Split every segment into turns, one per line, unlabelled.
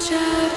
chapter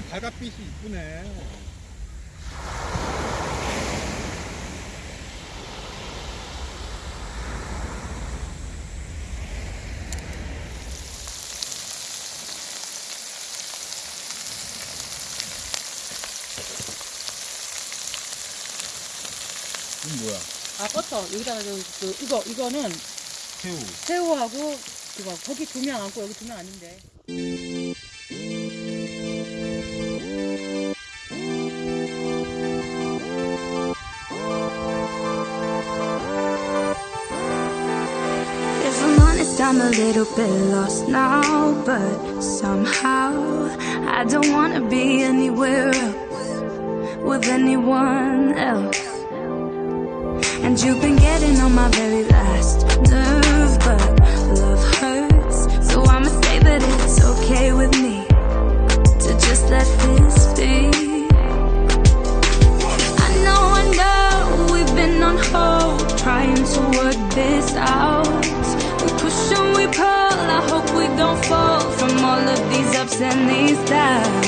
해질때 바닷빛이 이쁘네. 이건 뭐야?
아 버터 여기다가 저, 그 이거 이거는
새우.
새우하고 그거 거기 두명 앉고 여기 두 명 앉는데
I'm a little bit lost now, but somehow I don't wanna be anywhere else with anyone else. And you've been getting on my very last nerve, but love hurts, so I'ma say that it's okay with me to just let this be. I know, I know we've been on hold trying to work this out. Ups and these downs.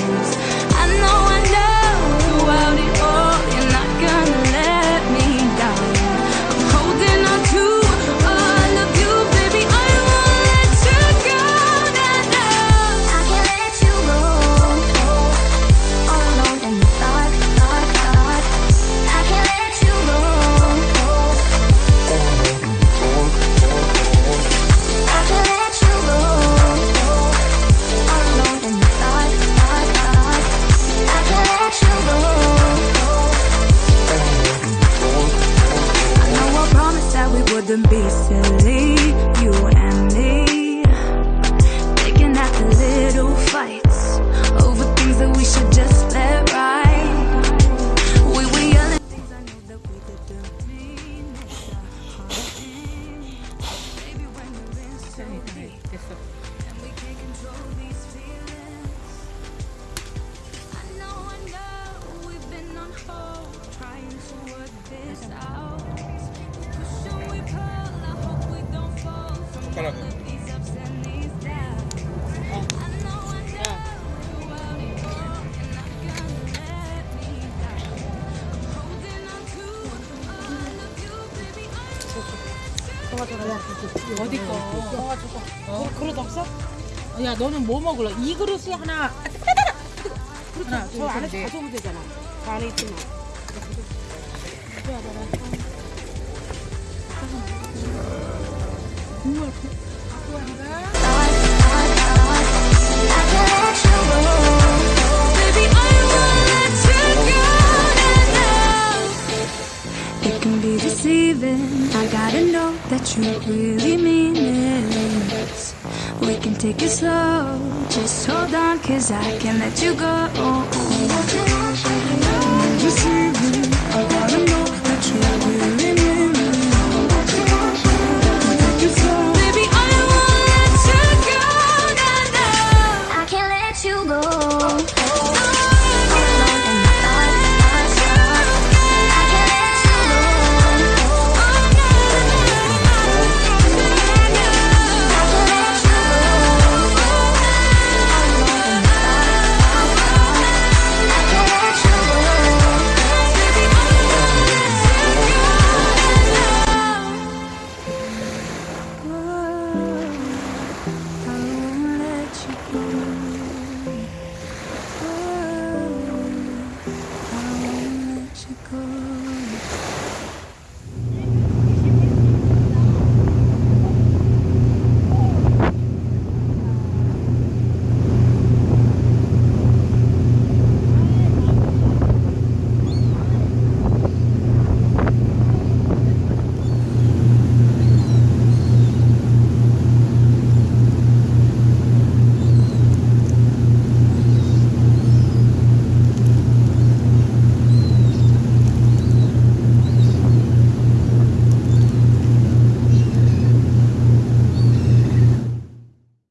Wouldn't be silly, I
어디 거? 어? 그릇 없어? 어, 야 너는 뭐 먹을래? 이 그릇이 하나. 하나 저 안에서 가져오면 되잖아. 그 안에 있지만. 국물. 갖고 와라
It can be deceiving. I gotta know that you really mean it. We can take it slow. Just hold on cause I can't let you go. Deceiving I gotta know
that you really Take it. Slow I can't let you go.